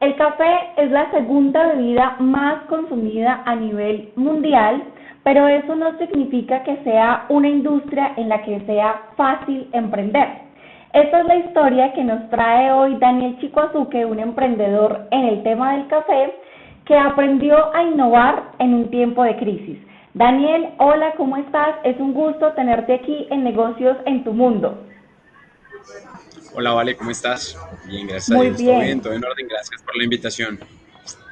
El café es la segunda bebida más consumida a nivel mundial, pero eso no significa que sea una industria en la que sea fácil emprender. Esta es la historia que nos trae hoy Daniel Chicoazuque, un emprendedor en el tema del café que aprendió a innovar en un tiempo de crisis. Daniel, hola, ¿cómo estás? Es un gusto tenerte aquí en Negocios en tu Mundo. Hola, Vale, ¿cómo estás? Bien, gracias Muy a Dios. Bien. Todo bien, todo en orden. Gracias por la invitación.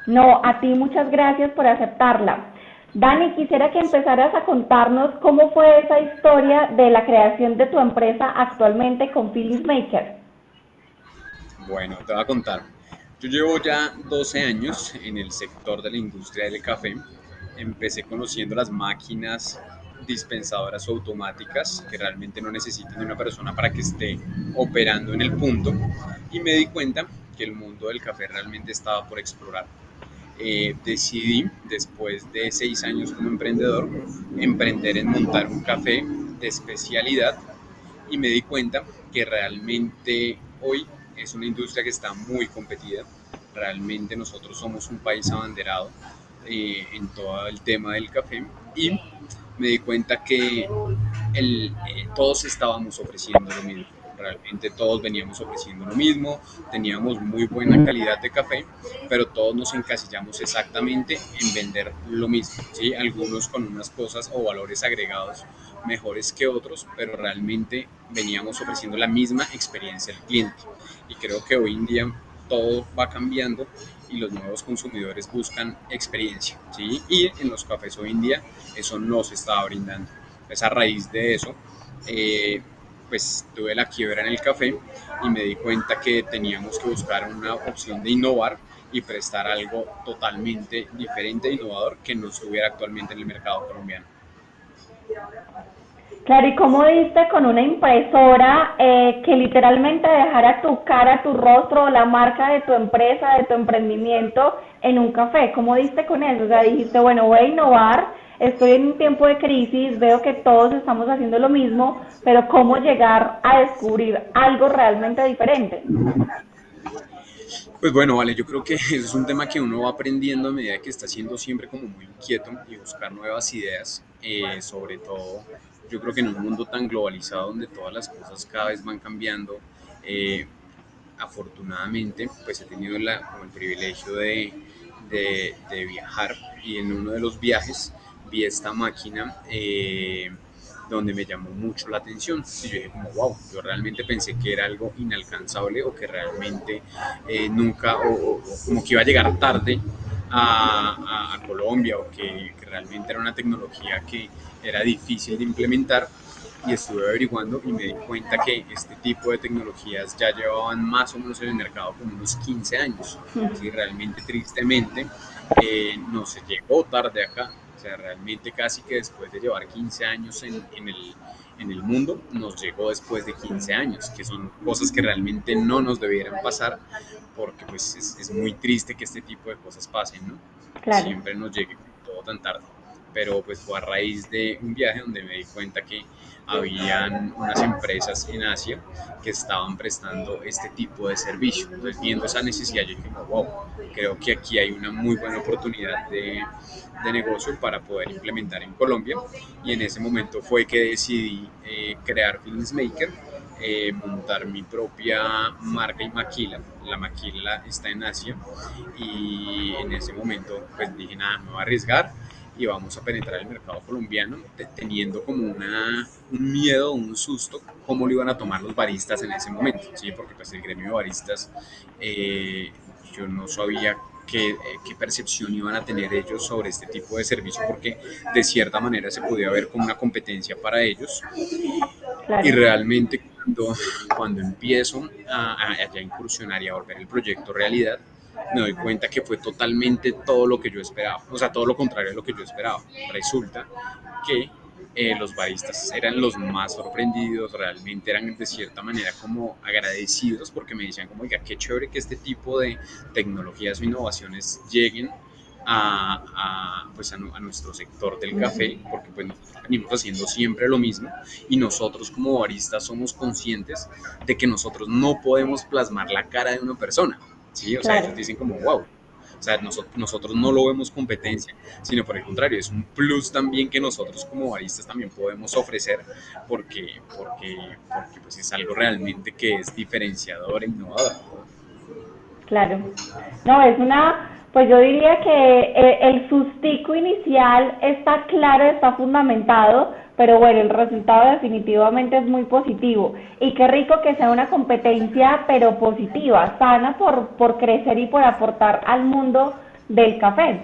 No, a ti muchas gracias por aceptarla. Dani, quisiera que empezaras a contarnos cómo fue esa historia de la creación de tu empresa actualmente con Phyllis Maker. Bueno, te voy a contar. Yo llevo ya 12 años en el sector de la industria del café. Empecé conociendo las máquinas dispensadoras automáticas que realmente no necesitan de una persona para que esté operando en el punto y me di cuenta que el mundo del café realmente estaba por explorar. Eh, decidí, después de seis años como emprendedor, emprender en montar un café de especialidad y me di cuenta que realmente hoy es una industria que está muy competida. Realmente nosotros somos un país abanderado eh, en todo el tema del café y me di cuenta que eh, todos estábamos ofreciendo lo mismo. Realmente todos veníamos ofreciendo lo mismo, teníamos muy buena calidad de café, pero todos nos encasillamos exactamente en vender lo mismo. ¿sí? Algunos con unas cosas o valores agregados mejores que otros, pero realmente veníamos ofreciendo la misma experiencia al cliente. Y creo que hoy en día todo va cambiando y los nuevos consumidores buscan experiencia, ¿sí? Y en los cafés hoy en día eso no se estaba brindando. Pues a raíz de eso, eh, pues tuve la quiebra en el café y me di cuenta que teníamos que buscar una opción de innovar y prestar algo totalmente diferente e innovador que no estuviera actualmente en el mercado colombiano. Claro, ¿y cómo diste con una impresora eh, que literalmente dejara tu cara, tu rostro, la marca de tu empresa, de tu emprendimiento en un café? ¿Cómo diste con eso? O sea, dijiste, bueno, voy a innovar, estoy en un tiempo de crisis, veo que todos estamos haciendo lo mismo, pero ¿cómo llegar a descubrir algo realmente diferente? Pues bueno, vale, yo creo que eso es un tema que uno va aprendiendo a medida que está siendo siempre como muy inquieto y buscar nuevas ideas, eh, sobre todo yo creo que en un mundo tan globalizado donde todas las cosas cada vez van cambiando, eh, afortunadamente pues he tenido el privilegio de, de, viajar y en uno de los viajes vi esta máquina eh, donde me llamó mucho la atención. Y yo dije como wow, yo realmente pensé que era algo inalcanzable o que realmente eh, nunca o, como que iba a llegar tarde a, a, Colombia o que, que realmente era una tecnología que era difícil de implementar y estuve averiguando y me di cuenta que este tipo de tecnologías ya llevaban más o menos en el mercado como unos 15 años. Y realmente, tristemente, eh, no se llegó tarde acá. O sea, realmente casi que después de llevar 15 años en, en, el, en el mundo, nos llegó después de 15 años, que son cosas que realmente no nos debieran pasar, porque pues es, es muy triste que este tipo de cosas pasen, ¿no? Siempre nos llegue todo tan tarde pero pues fue a raíz de un viaje donde me di cuenta que habían unas empresas en Asia que estaban prestando este tipo de servicio. Entonces, viendo esa necesidad, yo dije, wow, creo que aquí hay una muy buena oportunidad de, de negocio para poder implementar en Colombia. Y en ese momento fue que decidí eh, crear Feelings Maker, eh, montar mi propia marca y maquila. La maquila está en Asia y en ese momento pues dije, nada, me voy a arriesgar y vamos a penetrar el mercado colombiano teniendo como una, un miedo, un susto, cómo lo iban a tomar los baristas en ese momento, ¿sí? porque pues el gremio de baristas eh, yo no sabía qué, eh, qué, percepción iban a tener ellos sobre este tipo de servicio, porque de cierta manera se podía ver como una competencia para ellos. Y realmente cuando, cuando empiezo a, a, a incursionar y a volver el proyecto realidad, me doy cuenta que fue totalmente todo lo que yo esperaba, o sea, todo lo contrario a lo que yo esperaba. Resulta que eh, los baristas eran los más sorprendidos, realmente eran de cierta manera como agradecidos porque me decían como, oiga, qué chévere que este tipo de tecnologías o innovaciones lleguen a, a, pues a, a, nuestro sector del café, porque pues venimos haciendo siempre lo mismo y nosotros como baristas somos conscientes de que nosotros no podemos plasmar la cara de una persona, ¿sí? O sea, ellos dicen como, wow, o sea, nosotros, nosotros no lo vemos competencia, sino por el contrario, es un plus también que nosotros como baristas también podemos ofrecer porque, porque, porque pues es algo realmente que es diferenciador e innovador. Claro. No, es una, pues yo diría que eh, el sustico inicial está claro, está fundamentado, pero bueno, el resultado definitivamente es muy positivo. Y qué rico que sea una competencia, pero positiva, sana por, por crecer y por aportar al mundo del café.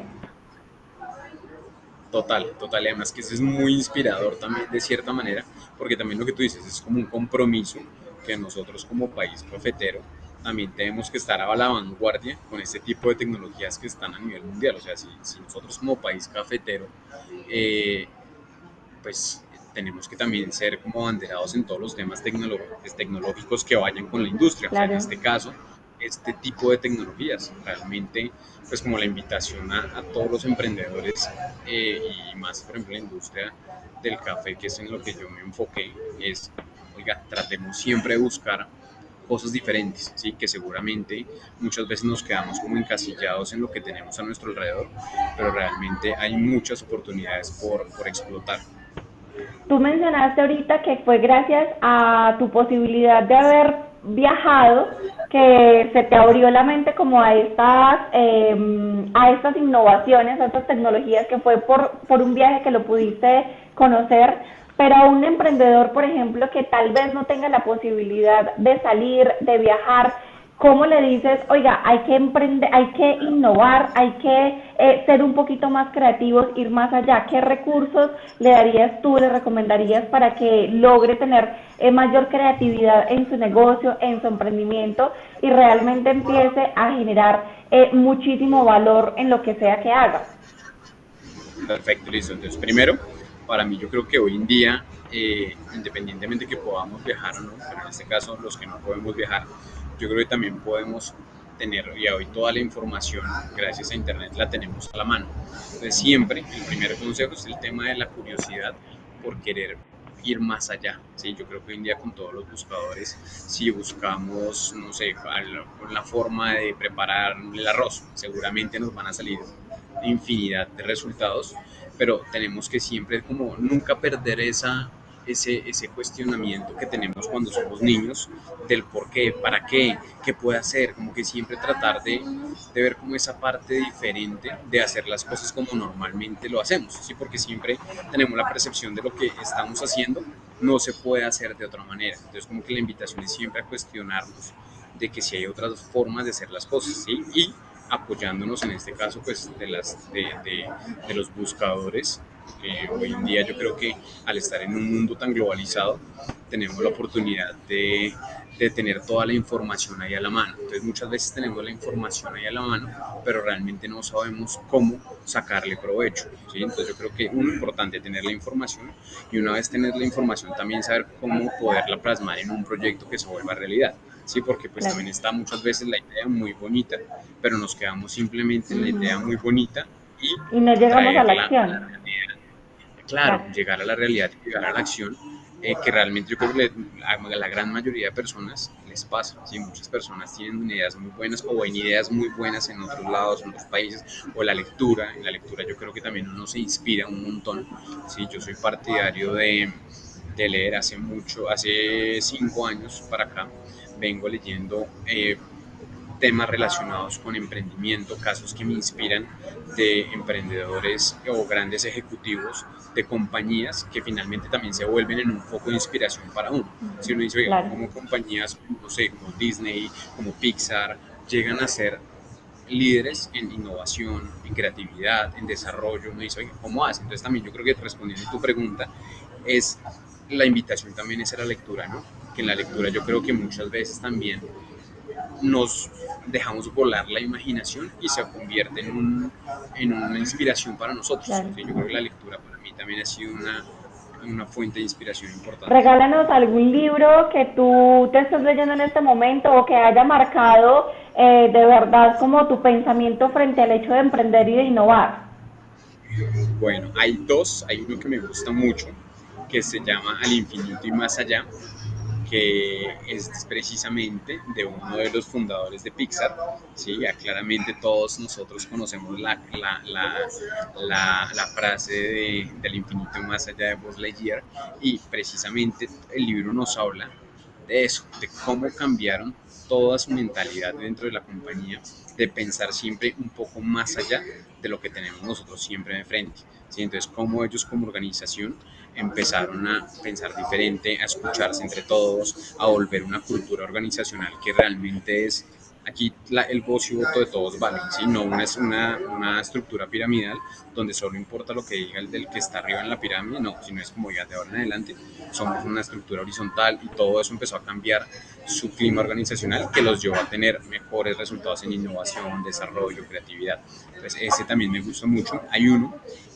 Total, total. Además que eso es muy inspirador también, de cierta manera, porque también lo que tú dices es como un compromiso que nosotros como país cafetero también tenemos que estar a la vanguardia con este tipo de tecnologías que están a nivel mundial. O sea, si, si nosotros como país cafetero eh, pues tenemos que también ser como banderados en todos los temas tecnológicos que vayan con la industria. O sea, en este caso, este tipo de tecnologías. Realmente, pues como la invitación a, todos los emprendedores eh, y más, por ejemplo, la industria del café, que es en lo que yo me enfoqué, es, oiga, tratemos siempre de buscar cosas diferentes, ¿sí? que seguramente muchas veces nos quedamos como encasillados en lo que tenemos a nuestro alrededor, pero realmente hay muchas oportunidades por, por explotar. Tú mencionaste ahorita que fue gracias a tu posibilidad de haber viajado que se te abrió la mente como a estas em, a estas innovaciones, a estas tecnologías que fue por, por un viaje que lo pudiste conocer, pero a un emprendedor, por ejemplo, que tal vez no tenga la posibilidad de salir, de viajar, ¿Cómo le dices, oiga, hay que emprender, hay que innovar, hay que eh, ser un poquito más creativos, ir más allá? ¿Qué recursos le darías tú, le recomendarías para que logre tener eh, mayor creatividad en su negocio, en su emprendimiento y realmente empiece a generar eh, muchísimo valor en lo que sea que haga? Perfecto, listo. Entonces, primero, para mí yo creo que hoy en día, independientemente que podamos viajar o no, pero en este caso los que no podemos viajar, yo creo que también podemos tener y hoy toda la información gracias a internet la tenemos a la mano. Entonces siempre el primer consejo es el tema de la curiosidad por querer ir más allá. ¿sí? Yo creo que hoy en día con todos los buscadores, si buscamos, no sé, la forma de preparar el arroz, seguramente nos van a salir infinidad de resultados, pero tenemos que siempre como nunca perder esa ese, ese cuestionamiento que tenemos cuando somos niños del por qué, para qué, qué puede hacer, como que siempre tratar de, de, ver como esa parte diferente de hacer las cosas como normalmente lo hacemos, ¿sí? porque siempre tenemos la percepción de lo que estamos haciendo no se puede hacer de otra manera. Entonces como que la invitación es siempre a cuestionarnos de que si hay otras formas de hacer las cosas, ¿sí? Y apoyándonos en este caso pues de, las, de, de, de los buscadores hoy en día yo creo que al estar en un mundo tan globalizado tenemos la oportunidad de, de, tener toda la información ahí a la mano. Entonces muchas veces tenemos la información ahí a la mano, pero realmente no sabemos cómo sacarle provecho. ¿sí? Entonces yo creo que uno importante tener la información y una vez tener la información también saber cómo poderla plasmar en un proyecto que se vuelva realidad. Sí, porque pues también está muchas veces la idea muy bonita, pero nos quedamos simplemente en la idea muy bonita y, y no llegamos a la acción claro, llegar a la realidad llegar a la acción, eh, que realmente yo creo que a la gran mayoría de personas les pasa. ¿sí? Muchas personas tienen ideas muy buenas o ven ideas muy buenas en otros lados, en otros países, o la lectura. En la lectura yo creo que también uno se inspira un montón. ¿sí? Yo soy partidario de, de leer hace mucho, hace cinco años para acá, vengo leyendo eh, temas relacionados con emprendimiento, casos que me inspiran de emprendedores o grandes ejecutivos de compañías que finalmente también se vuelven en un foco de inspiración para uno. Si uno dice, oiga, como compañías, no sé, como Disney, como Pixar, llegan a ser líderes en innovación, en creatividad, en desarrollo, uno dice, oiga, ¿cómo hacen? Entonces también yo creo que respondiendo a tu pregunta, es la invitación también es a la lectura, ¿no? Que en la lectura yo creo que muchas veces también nos dejamos volar la imaginación y se convierte en, un, en una inspiración para nosotros. Yo creo que la lectura para mí también ha sido una, una fuente de inspiración importante. Regálanos algún libro que tú te estés leyendo en este momento o que haya marcado eh, de verdad como tu pensamiento frente al hecho de emprender y de innovar. Bueno, hay dos, hay uno que me gusta mucho, que se llama Al infinito y más allá, que es precisamente de uno de los fundadores de Pixar. ¿sí? Ya claramente todos nosotros conocemos la, la, la, frase de, del infinito más allá de Buzz Lightyear y precisamente el libro nos habla de eso, de cómo cambiaron toda su mentalidad dentro de la compañía, de pensar siempre un poco más allá de lo que tenemos nosotros siempre de frente. ¿sí? Entonces, cómo ellos como organización empezaron a pensar diferente, a escucharse entre todos, a volver una cultura organizacional que realmente es aquí el voz y voto de todos vale, ¿sí? no una, una, una estructura piramidal donde solo importa lo que diga el del que está arriba en la pirámide, no, sino es como ya de ahora en adelante somos una estructura horizontal y todo eso empezó a cambiar su clima organizacional que los llevó a tener mejores resultados en innovación, desarrollo, creatividad. Entonces ese también me gustó mucho. Hay uno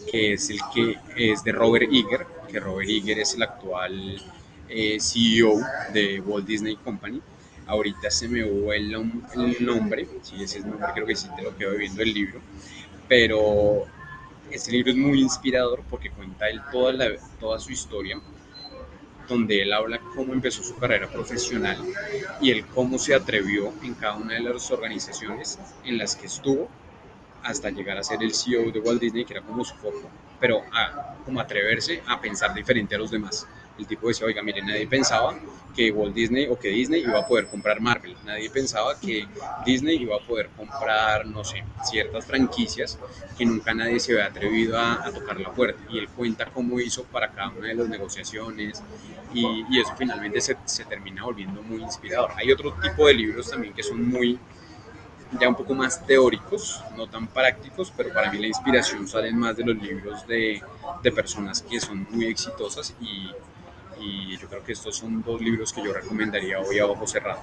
que es el que es de Robert Iger, que Robert Iger es el actual eh, CEO de Walt Disney Company. Ahorita se me hubo el, nombre, sí, ese es nombre, creo que sí te lo quedo viendo el libro, pero este libro es muy inspirador porque cuenta él toda, la, toda su historia, donde él habla cómo empezó su carrera profesional y el cómo se atrevió en cada una de las organizaciones en las que estuvo hasta llegar a ser el CEO de Walt Disney, que era como su foco, pero a como atreverse a pensar diferente a los demás. El tipo decía, oiga, mire, nadie pensaba que Walt Disney o que Disney iba a poder comprar Marvel, nadie pensaba que Disney iba a poder comprar, no sé, ciertas franquicias que nunca nadie se había atrevido a, tocar la puerta. Y él cuenta cómo hizo para cada una de las negociaciones y, y eso finalmente se, se termina volviendo muy inspirador. Hay otro tipo de libros también que son muy ya un poco más teóricos, no tan prácticos, pero para mí la inspiración sale más de los libros de, de personas que son muy exitosas y, yo creo que estos son dos libros que yo recomendaría hoy a ojo cerrado.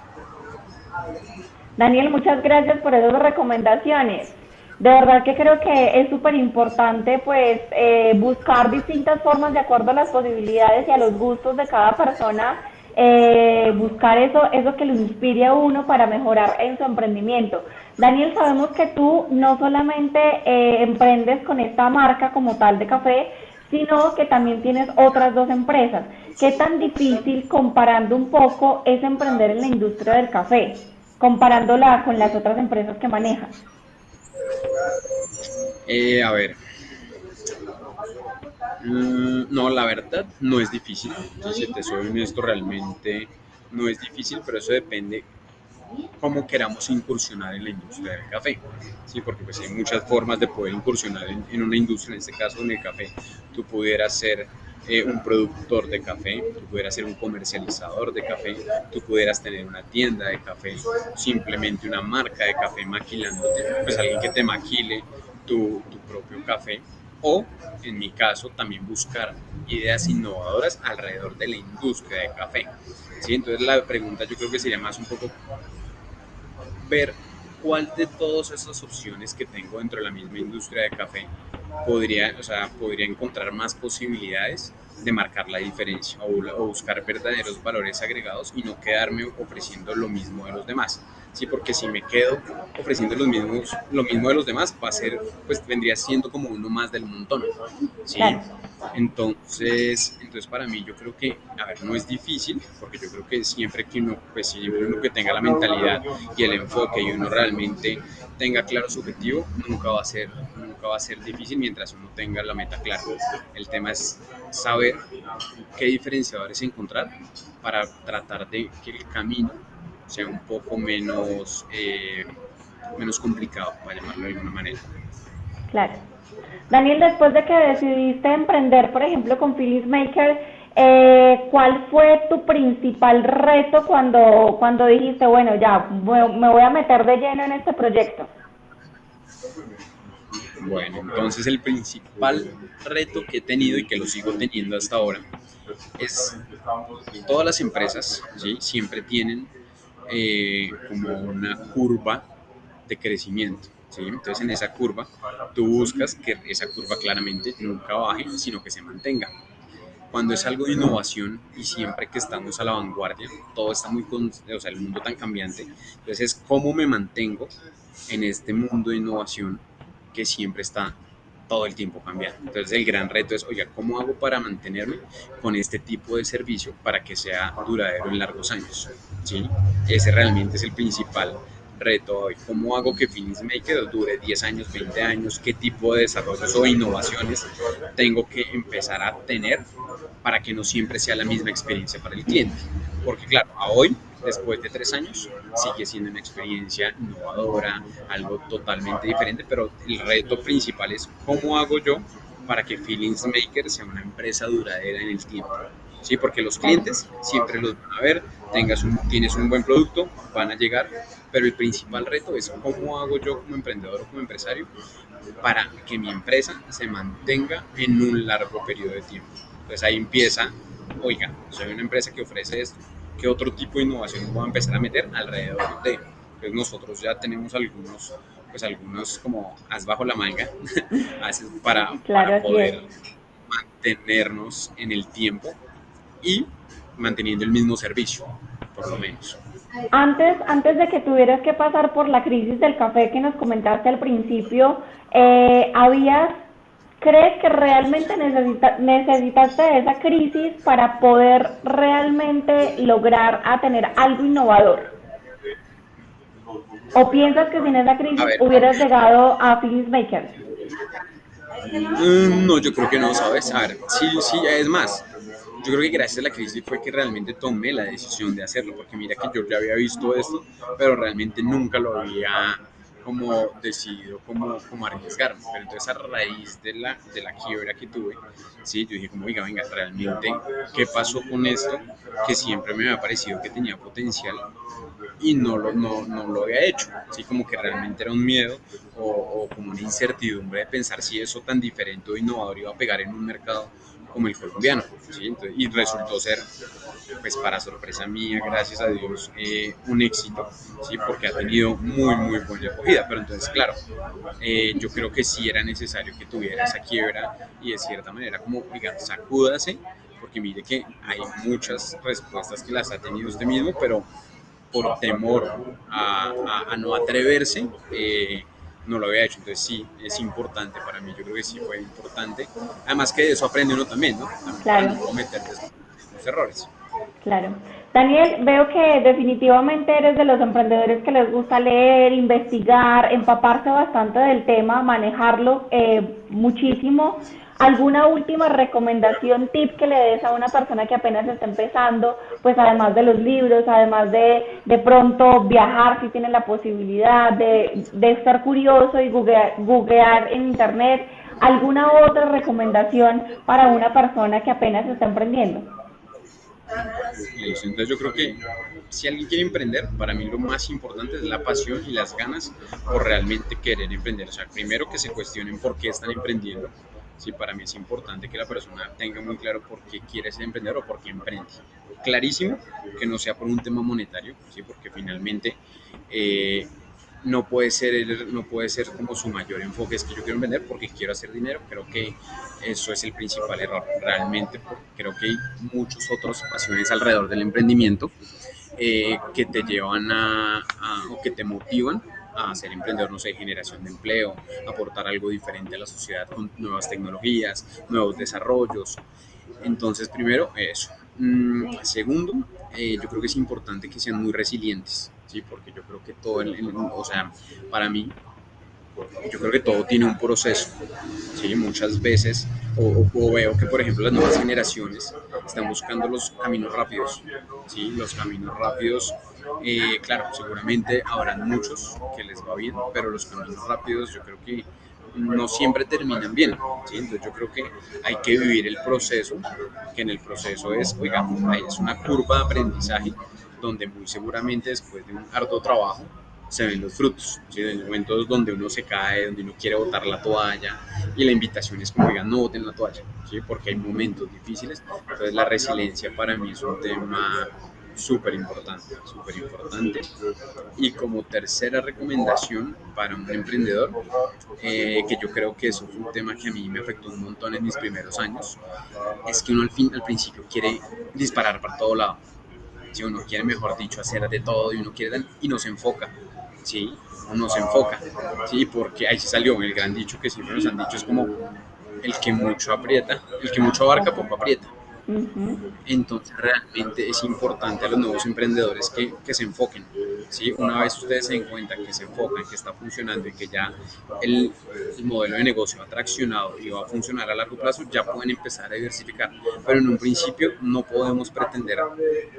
Daniel, muchas gracias por esas recomendaciones. De verdad que creo que es súper importante pues eh, buscar distintas formas de acuerdo a las posibilidades y a los gustos de cada persona eh, buscar eso, eso que lo inspire a uno para mejorar en su emprendimiento. Daniel, sabemos que tú no solamente eh, emprendes con esta marca como tal de café, sino que también tienes otras dos empresas. ¿Qué tan difícil, comparando un poco, es emprender en la industria del café, comparándola con las otras empresas que manejas? Eh, a ver, no, la verdad no es difícil. Si te soy honesto, realmente no es difícil, pero eso depende cómo queramos incursionar en la industria del café. Sí, porque pues hay muchas formas de poder incursionar en, una industria, en este caso en el café. Tú pudieras ser eh, un productor de café, tú pudieras ser un comercializador de café, tú pudieras tener una tienda de café, simplemente una marca de café maquilándote, pues alguien que te maquile tu, tu propio café o, en mi caso, también buscar ideas innovadoras alrededor de la industria de café. ¿sí? Entonces la pregunta yo creo que sería más un poco ver cuál de todas esas opciones que tengo dentro de la misma industria de café podría, o sea, podría encontrar más posibilidades de marcar la diferencia o, o, buscar verdaderos valores agregados y no quedarme ofreciendo lo mismo de los demás. Sí, porque si me quedo ofreciendo los mismos, lo mismo de los demás, va a ser, pues vendría siendo como uno más del montón. ¿sí? Entonces, entonces para mí yo creo que, a ver, no es difícil, porque yo creo que siempre que uno, pues siempre uno que tenga la mentalidad y el enfoque y uno realmente tenga claro su objetivo, nunca va a ser, va a ser difícil mientras uno tenga la meta clara. El tema es saber qué diferenciadores encontrar para tratar de que el camino sea un poco menos, eh, menos complicado, para llamarlo de alguna manera. Claro. Daniel, después de que decidiste emprender, por ejemplo, con Phyllis Maker, eh, ¿cuál fue tu principal reto cuando, cuando dijiste, bueno, ya, me voy a meter de lleno en este proyecto? Bueno, entonces el principal reto que he tenido y que lo sigo teniendo hasta ahora es todas las empresas ¿sí? siempre tienen eh, como una curva de crecimiento. ¿sí? Entonces en esa curva tú buscas que esa curva claramente nunca baje, sino que se mantenga. Cuando es algo de innovación y siempre que estamos a la vanguardia, todo está muy, o sea, el mundo tan cambiante, entonces es cómo me mantengo en este mundo de innovación que siempre está todo el tiempo cambiando. Entonces el gran reto es, oiga, ¿cómo hago para mantenerme con este tipo de servicio para que sea duradero en largos años? ¿Sí? Ese realmente es el principal reto hoy. ¿Cómo hago que Finish Maker dure 10 años, 20 años? ¿Qué tipo de desarrollos o innovaciones tengo que empezar a tener para que no siempre sea la misma experiencia para el cliente? Porque claro, a hoy después de tres años, sigue siendo una experiencia innovadora, algo totalmente diferente, pero el reto principal es cómo hago yo para que Feelings Maker sea una empresa duradera en el tiempo. Sí, porque los clientes siempre los van a ver, tengas un, tienes un buen producto, van a llegar, pero el principal reto es cómo hago yo como emprendedor o como empresario para que mi empresa se mantenga en un largo periodo de tiempo. Entonces ahí empieza, oiga, soy una empresa que ofrece esto, qué otro tipo de innovación voy a empezar a meter alrededor de. Pues nosotros ya tenemos algunos, pues algunos como as bajo la manga para, para poder mantenernos en el tiempo y manteniendo el mismo servicio, por lo menos. Antes, antes de que tuvieras que pasar por la crisis del café que nos comentaste al principio, eh, ¿habías ¿Crees que realmente necesita, necesitaste esa crisis para poder realmente lograr a tener algo innovador? ¿O piensas que sin esa crisis hubieras llegado a Feelings Maker? Mm, no, yo creo que no, ¿sabes? A ver, sí, sí, es más. Yo creo que gracias a la crisis fue que realmente tomé la decisión de hacerlo, porque mira que yo ya había visto esto, pero realmente nunca lo había como decidido como, como arriesgarme. Pero entonces a raíz de la, de la quiebra que tuve, sí, yo dije como, oiga, venga, realmente, ¿qué pasó con esto? Que siempre me había parecido que tenía potencial y no lo, no, no lo había hecho. Así como que realmente era un miedo o, o como una incertidumbre de pensar si eso tan diferente o innovador iba a pegar en un mercado como el colombiano. ¿sí? y resultó ser, pues para sorpresa mía, gracias a Dios, eh, un éxito, ¿sí? porque ha tenido muy, muy buena acogida. Pero entonces, claro, eh, yo creo que sí era necesario que tuviera esa quiebra y de cierta manera como, oiga, sacúdase, porque mire que hay muchas respuestas que las ha tenido usted mismo, pero por temor a, a, no atreverse, eh, no lo había hecho. Entonces sí, es importante para mí, yo creo que sí fue importante. Además que de eso aprende uno también, ¿no? claro. no cometer los errores. Claro. Daniel, veo que definitivamente eres de los emprendedores que les gusta leer, investigar, empaparse bastante del tema, manejarlo eh, muchísimo. ¿Alguna última recomendación, tip que le des a una persona que apenas está empezando? Pues además de los libros, además de de pronto viajar si tiene la posibilidad, de, de estar curioso y googlear, googlear en internet. ¿Alguna otra recomendación para una persona que apenas está emprendiendo? Entonces yo creo que si alguien quiere emprender, para mí lo más importante es la pasión y las ganas por realmente querer emprender. O sea, primero que se cuestionen por qué están emprendiendo, Sí, para mí es importante que la persona tenga muy claro por qué quiere ser emprendedor o por qué emprende. Clarísimo que no sea por un tema monetario, ¿sí? porque finalmente eh, no, puede ser, no puede ser como su mayor enfoque, es que yo quiero emprender porque quiero hacer dinero. Creo que eso es el principal error. Realmente creo que hay muchas otras pasiones alrededor del emprendimiento eh, que te llevan a, a, o que te motivan a ser emprendedor, no sé, generación de empleo, aportar algo diferente a la sociedad con nuevas tecnologías, nuevos desarrollos. Entonces, primero, eso. Mm, segundo, eh, yo creo que es importante que sean muy resilientes, ¿sí? Porque yo creo que todo, el, o sea, para mí, yo creo que todo tiene un proceso, ¿sí? Muchas veces, o, o, veo que, por ejemplo, las nuevas generaciones están buscando los caminos rápidos, ¿sí? Los caminos rápidos eh, claro, seguramente habrán muchos que les va bien, pero los caminos rápidos yo creo que no siempre terminan bien. Entonces yo creo que hay que vivir el proceso, que en el proceso es, oiga, es una curva de aprendizaje donde muy seguramente después de un arduo trabajo se ven los frutos, ¿sí? en momentos donde uno se cae, donde uno quiere botar la toalla y la invitación es como, oigan, no boten la toalla, ¿sí? porque hay momentos difíciles, entonces la resiliencia para mí es un tema súper importante, súper importante. Y como tercera recomendación para un emprendedor, eh, que yo creo que eso fue un tema que a mí me afectó un montón en mis primeros años, es que uno al, fin, al principio quiere disparar para todo lado. Si uno quiere, mejor dicho, hacer de todo y uno quiere y no se enfoca. ¿sí? no se enfoca, ¿sí? Porque ahí se salió el gran dicho que siempre nos han dicho, es como el que mucho aprieta, el que mucho abarca, poco aprieta. Entonces realmente es importante a los nuevos emprendedores que, que, se enfoquen. ¿sí? Una vez ustedes se den cuenta que se enfocan, que está funcionando y que ya el, el, modelo de negocio ha traccionado y va a funcionar a largo plazo, ya pueden empezar a diversificar. Pero en un principio no podemos pretender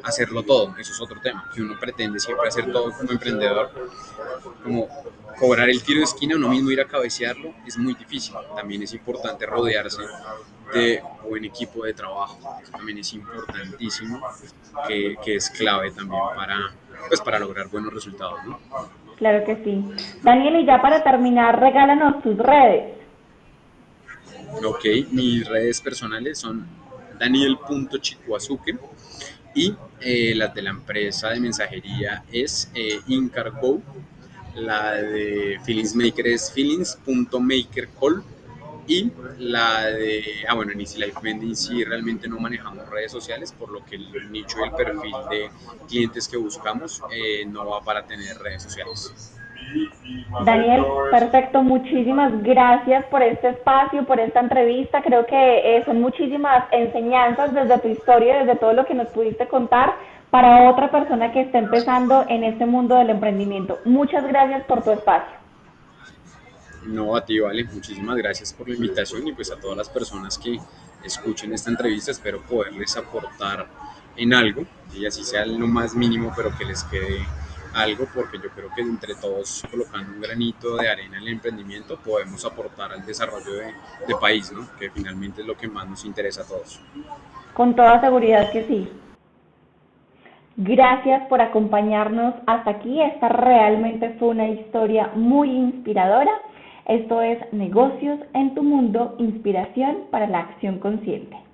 hacerlo todo. Eso es otro tema, que uno pretende siempre hacer todo como emprendedor, como cobrar el tiro de esquina, uno mismo ir a cabecearlo, es muy difícil. También es importante rodearse de buen equipo de trabajo. Eso también es importantísimo, que, que, es clave también para, pues, para lograr buenos resultados. ¿no? Claro que sí. Daniel, y ya para terminar, regálanos tus redes. Ok, mis redes personales son daniel.chicuazuque y eh, las de la empresa de mensajería es eh, Incargo, la de Feelings Maker es feelings.makercall y la de, ah bueno, en Easy Life Vending sí realmente no manejamos redes sociales, por lo que el nicho y el perfil de clientes que buscamos eh, no va para tener redes sociales. Daniel, perfecto, muchísimas gracias por este espacio, por esta entrevista. Creo que eh, son muchísimas enseñanzas desde tu historia, desde todo lo que nos pudiste contar para otra persona que está empezando en este mundo del emprendimiento. Muchas gracias por tu espacio. No, a ti, Vale, muchísimas gracias por la invitación y pues a todas las personas que escuchen esta entrevista, espero poderles aportar en algo, y así sea lo más mínimo, pero que les quede algo, porque yo creo que entre todos colocando un granito de arena en el emprendimiento podemos aportar al desarrollo de, de país, ¿no? que finalmente es lo que más nos interesa a todos. Con toda seguridad que sí. Gracias por acompañarnos hasta aquí. Esta realmente fue una historia muy inspiradora esto es Negocios en tu Mundo, Inspiración para la Acción Consciente.